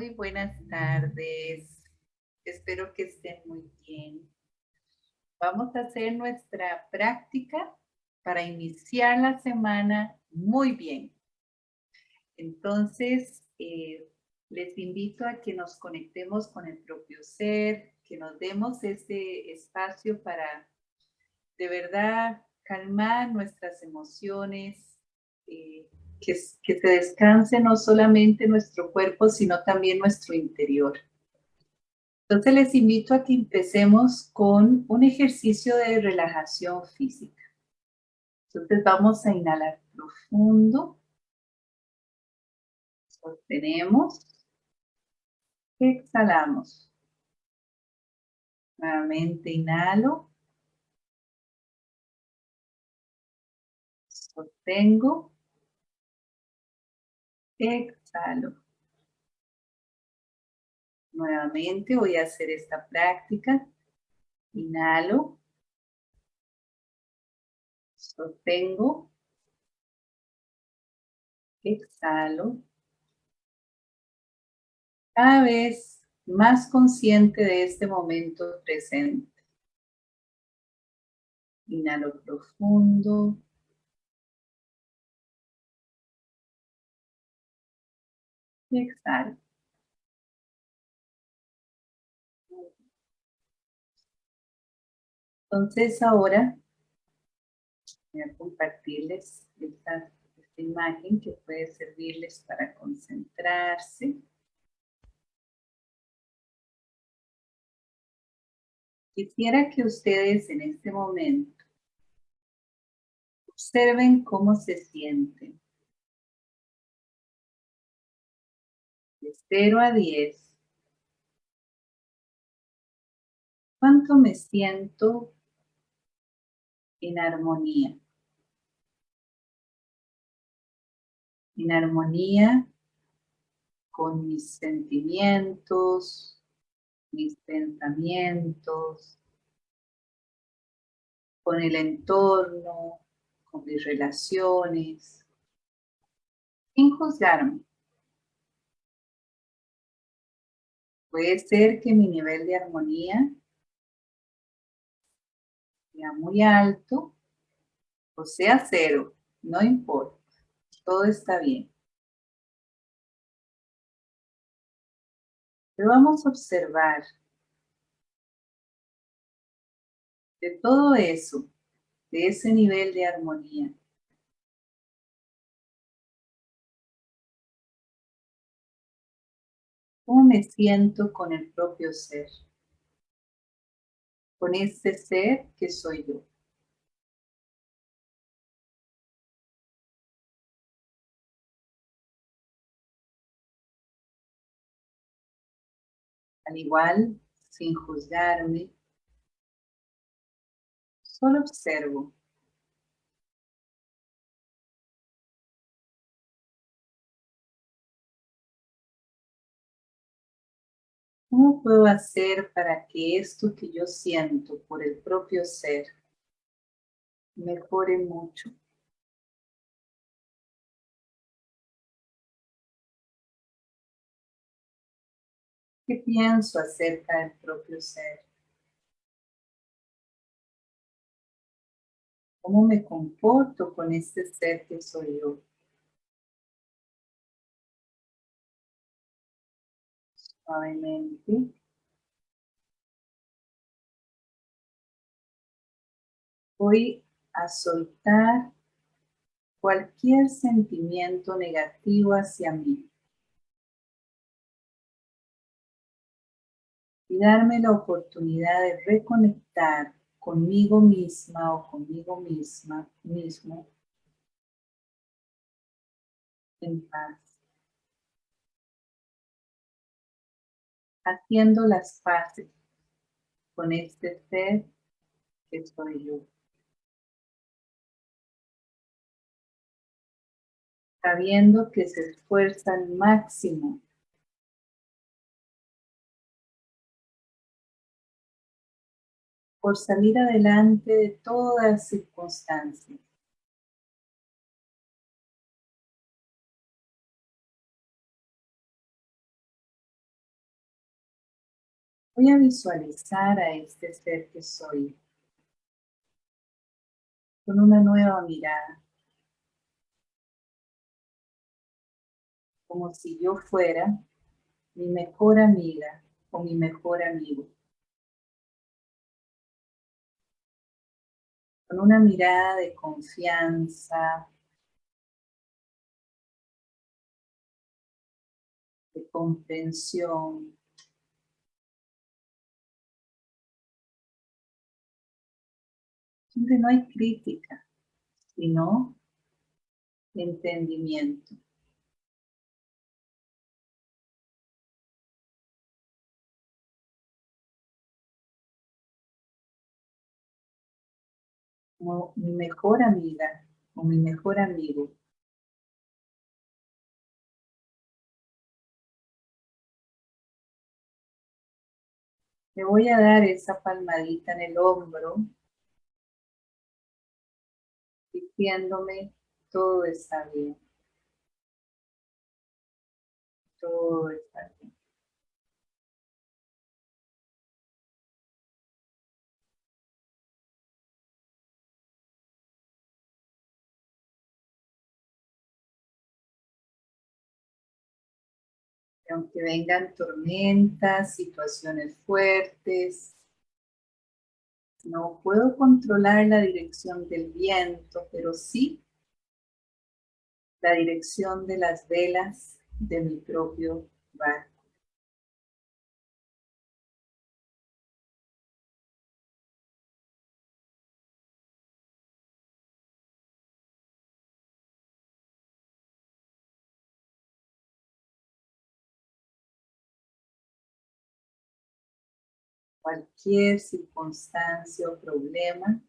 Muy buenas tardes. Espero que estén muy bien. Vamos a hacer nuestra práctica para iniciar la semana muy bien. Entonces, eh, les invito a que nos conectemos con el propio ser, que nos demos ese espacio para de verdad calmar nuestras emociones, eh, que, que se descanse no solamente nuestro cuerpo, sino también nuestro interior. Entonces les invito a que empecemos con un ejercicio de relajación física. Entonces vamos a inhalar profundo. Sostenemos. Exhalamos. Nuevamente inhalo. Sostengo. Exhalo. Nuevamente voy a hacer esta práctica. Inhalo. Sostengo. Exhalo. Cada vez más consciente de este momento presente. Inhalo profundo. Exhalo. Entonces ahora voy a compartirles esta, esta imagen que puede servirles para concentrarse. Quisiera que ustedes en este momento observen cómo se sienten. De 0 a 10. ¿Cuánto me siento en armonía? En armonía con mis sentimientos, mis pensamientos, con el entorno, con mis relaciones, sin juzgarme. Puede ser que mi nivel de armonía sea muy alto o sea cero, no importa, todo está bien. Pero vamos a observar de todo eso, de ese nivel de armonía. ¿Cómo me siento con el propio ser? Con este ser que soy yo. Al igual, sin juzgarme, solo observo. ¿Cómo puedo hacer para que esto que yo siento por el propio ser mejore mucho? ¿Qué pienso acerca del propio ser? ¿Cómo me comporto con este ser que soy yo? Suavemente. Voy a soltar cualquier sentimiento negativo hacia mí. y darme la oportunidad de reconectar conmigo misma o conmigo misma, mismo, en paz. Haciendo las paces con este ser que soy yo. Sabiendo que se esfuerza al máximo por salir adelante de todas circunstancias. Voy a visualizar a este ser que soy con una nueva mirada. Como si yo fuera mi mejor amiga o mi mejor amigo. con una mirada de confianza, de comprensión, donde no hay crítica, sino entendimiento. como mi mejor amiga o mi mejor amigo. Me voy a dar esa palmadita en el hombro, diciéndome todo está bien. Todo está bien. aunque vengan tormentas, situaciones fuertes, no puedo controlar la dirección del viento, pero sí la dirección de las velas de mi propio barco. Cualquier circunstancia o problema,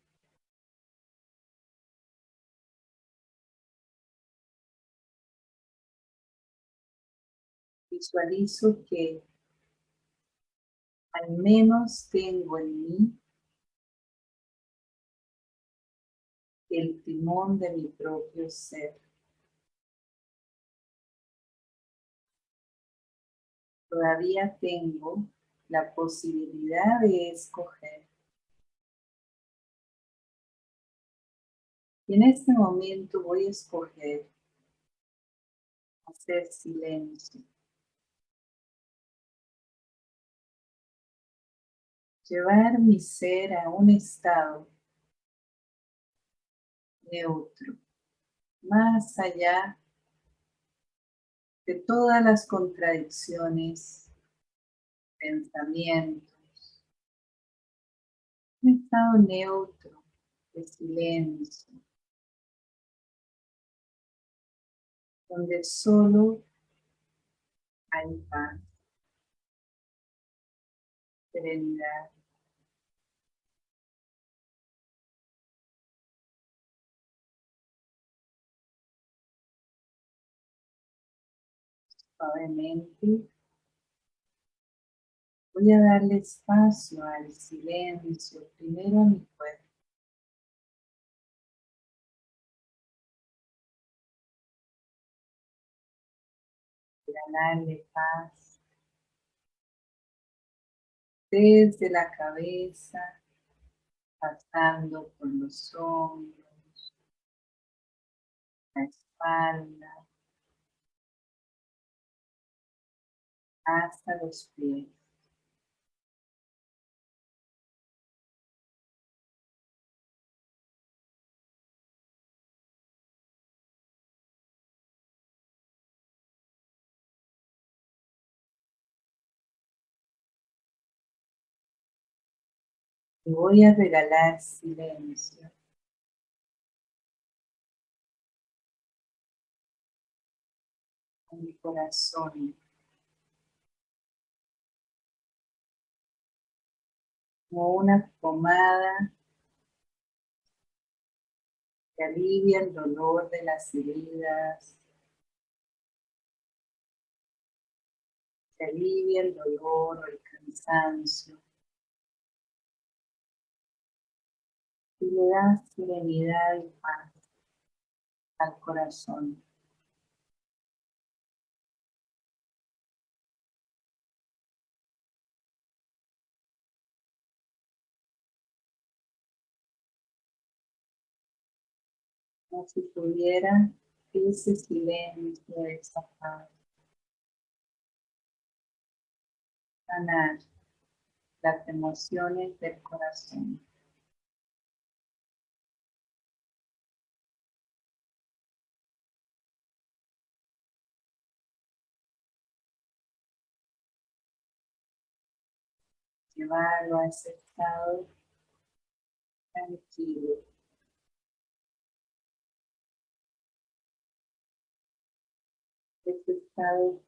visualizo que al menos tengo en mí el timón de mi propio ser. Todavía tengo la posibilidad de escoger. Y en este momento voy a escoger hacer silencio. Llevar mi ser a un estado neutro, más allá de todas las contradicciones pensamientos. Un estado neutro de silencio. Donde solo hay paz, serenidad. Suavemente Voy a darle espacio al silencio, primero a mi cuerpo. darle paz desde la cabeza, pasando por los hombros, la espalda, hasta los pies. Voy a regalar silencio. A mi corazón. Como una pomada que alivia el dolor de las heridas. Que alivia el dolor o el cansancio. Y le das serenidad y paz al corazón. Como si tuviera ese silencio, esa paz. Sanar las emociones del corazón. Llevarlo a ese estado tranquilo. Ese estado.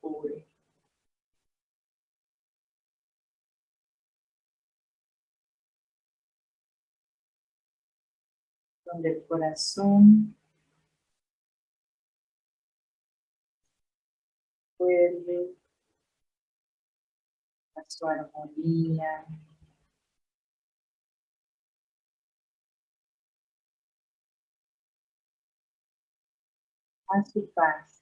Donde el corazón vuelve su armonía. A su paz.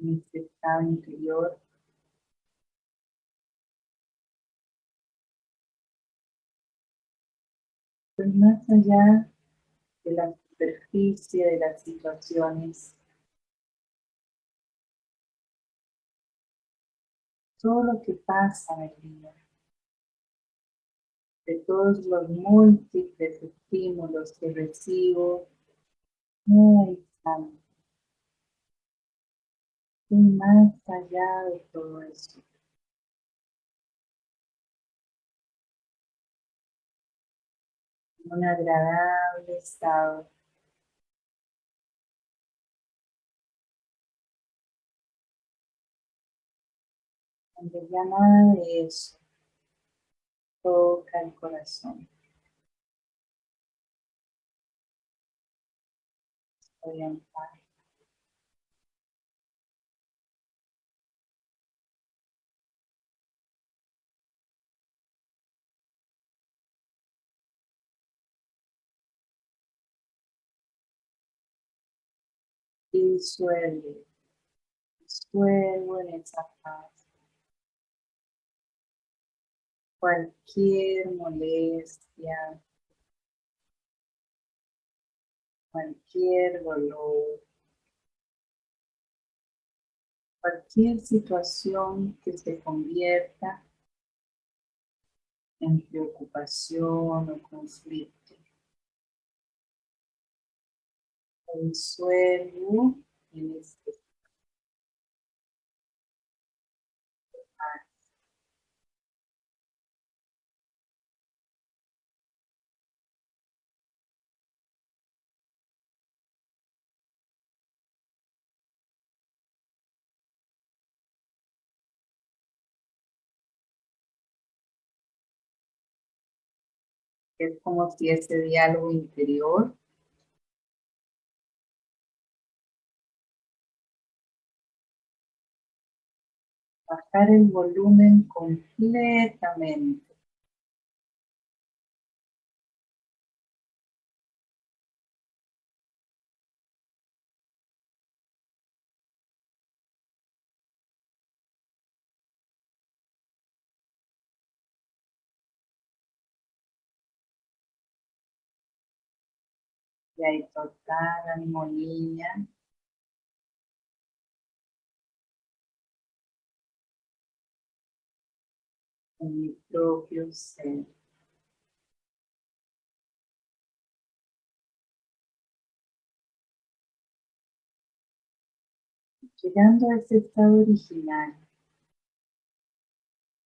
en este estado interior pues más allá de la superficie de las situaciones, todo lo que pasa en el día, de todos los múltiples estímulos que recibo, no hay Y más allá de todo eso. Un agradable estado. Donde ya nada de eso toca el corazón. Y suelve, suelvo en esa paz. Cualquier molestia, cualquier dolor, cualquier situación que se convierta en preocupación o conflicto. Suelo en este es como si ese diálogo interior bajar el volumen completamente. Y hay total armonía en mi propio ser. Llegando a ese estado original,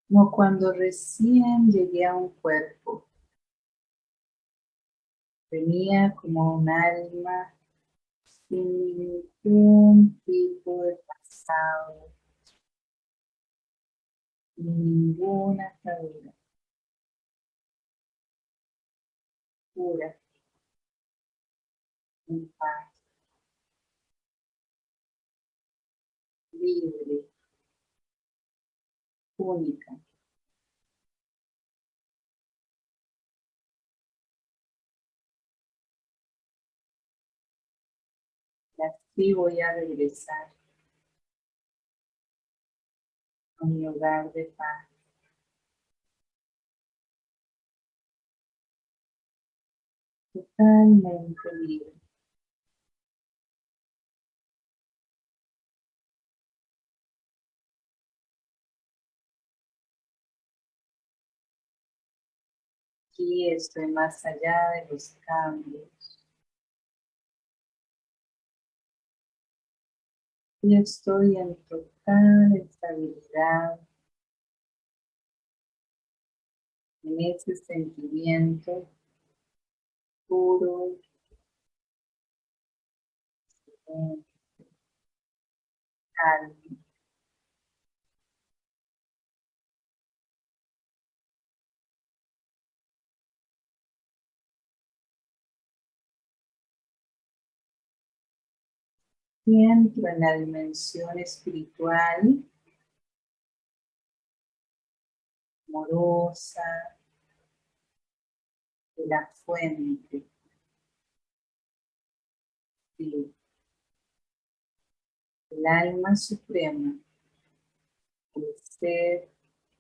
como cuando recién llegué a un cuerpo. Venía como un alma sin ningún tipo de pasado, ninguna atadura. pura, en paz, libre, única. Y así voy a regresar mi hogar de paz. Totalmente libre. Aquí estoy más allá de los cambios. Y estoy en total estabilidad en ese sentimiento puro, calma. Entro en la dimensión espiritual, amorosa, de la fuente. el alma suprema, el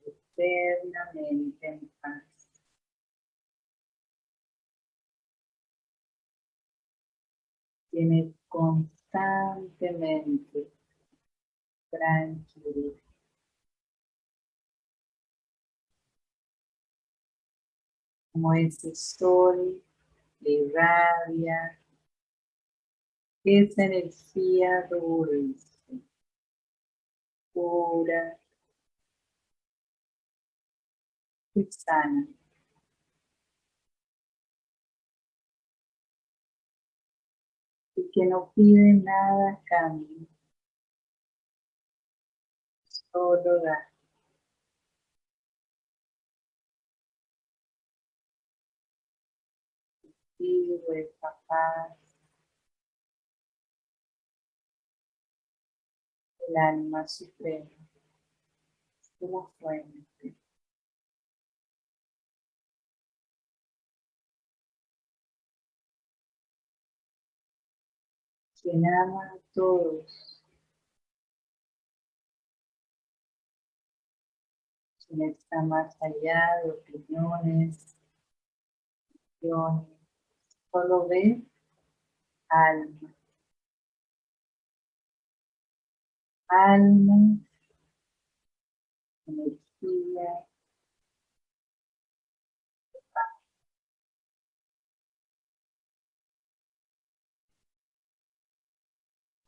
eternamente en paz. Tiene constantemente tranquilo. Como ese sol irradia esa energía dulce, pura y sana. Que no pide nada a cambio, solo da. Esta paz, el alma suprema, la fuente. A todos, quien está más allá de opiniones, solo ve alma. Alma, energía,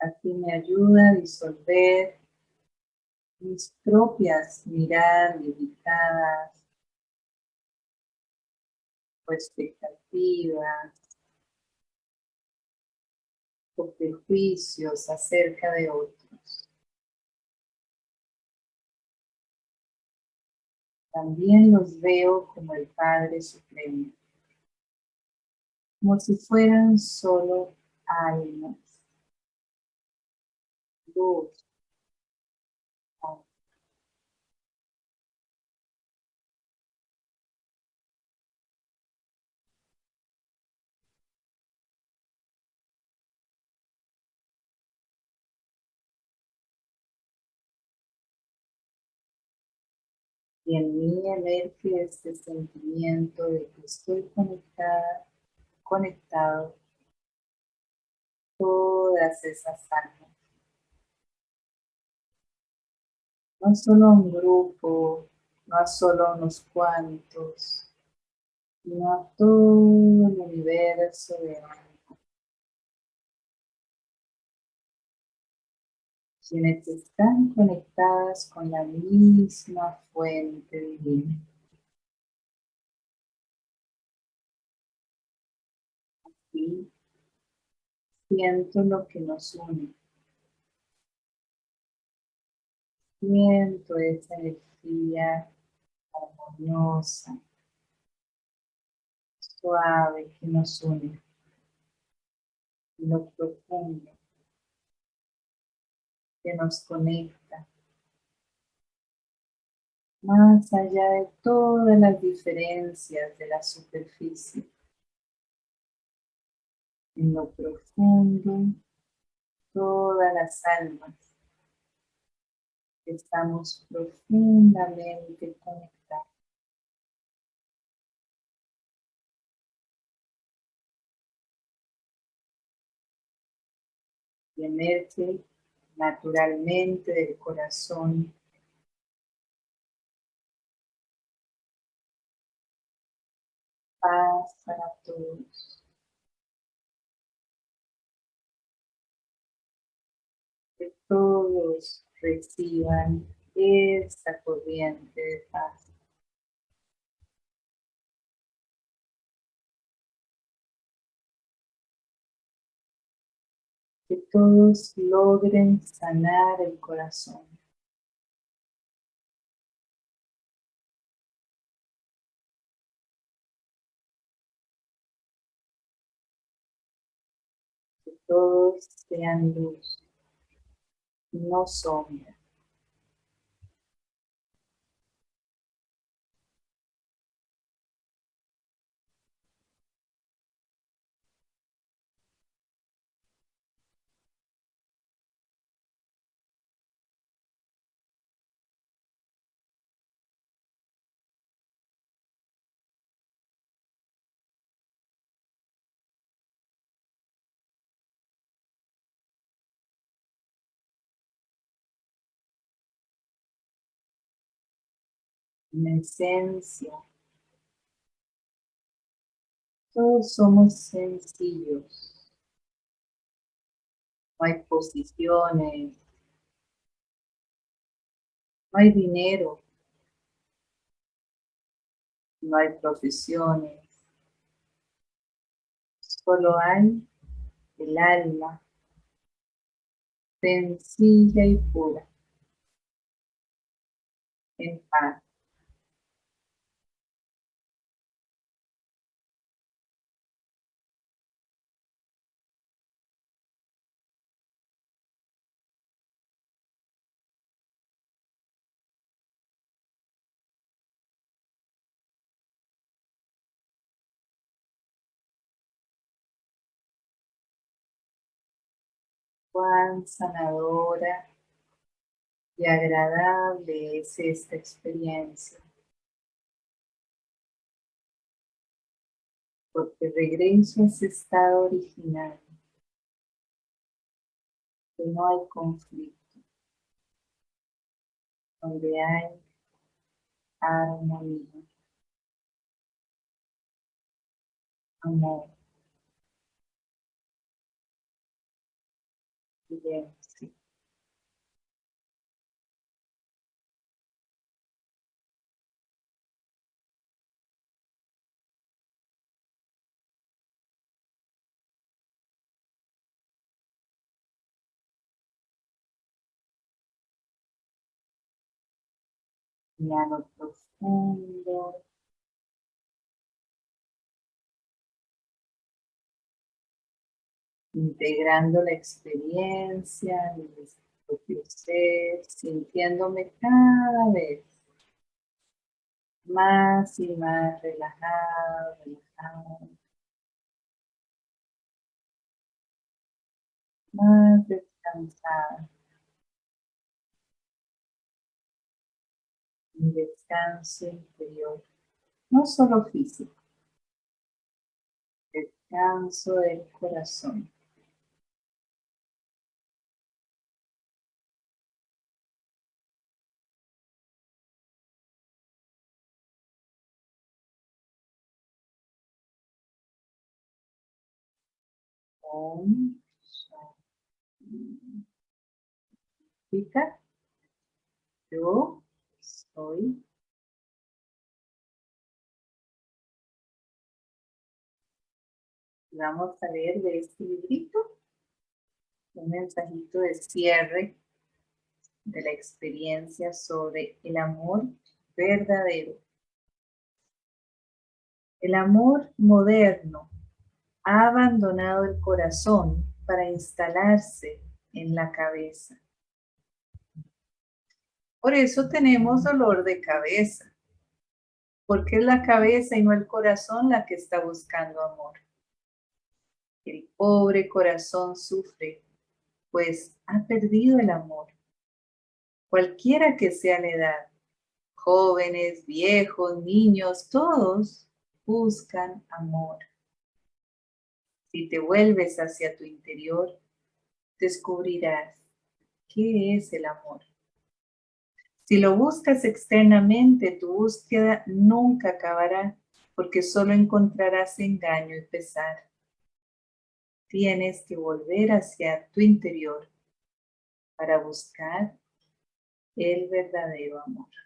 Así me ayuda a disolver mis propias miradas limitadas o expectativas o prejuicios acerca de otros. También los veo como el Padre Supremo, como si fueran solo y en mí emerge este sentimiento de que estoy conectada, conectado todas esas almas. No solo un grupo, no solo unos cuantos, sino a todo el universo de alma. Quienes están conectadas con la misma fuente divina. Así siento lo que nos une. Siento esa energía armoniosa, suave que nos une, lo profundo que nos conecta, más allá de todas las diferencias de la superficie, en lo profundo, todas las almas estamos profundamente conectados. Y emerge naturalmente del corazón paz para todos. Todos reciban esta corriente de paz. Que todos logren sanar el corazón. Que todos sean luz no sombra. En esencia. Todos somos sencillos. No hay posiciones. No hay dinero. No hay profesiones. Solo hay el alma sencilla y pura, en paz. Cuán sanadora y agradable es esta experiencia. Porque regreso a ese estado original, que no hay conflicto, donde hay armonía, amor. Silencio. Inhalo profundo. Integrando la experiencia mi propio ser, sintiéndome cada vez más y más relajado, relajado. Más descansado. Un descanso interior, no solo físico, descanso del corazón. Yo soy Vamos a leer de este librito un mensajito de cierre de la experiencia sobre el amor verdadero. El amor moderno ha abandonado el corazón para instalarse en la cabeza. Por eso tenemos dolor de cabeza, porque es la cabeza y no el corazón la que está buscando amor. El pobre corazón sufre, pues ha perdido el amor. Cualquiera que sea la edad, jóvenes, viejos, niños, todos buscan amor. Si te vuelves hacia tu interior, descubrirás qué es el amor. Si lo buscas externamente, tu búsqueda nunca acabará porque solo encontrarás engaño y pesar. Tienes que volver hacia tu interior para buscar el verdadero amor.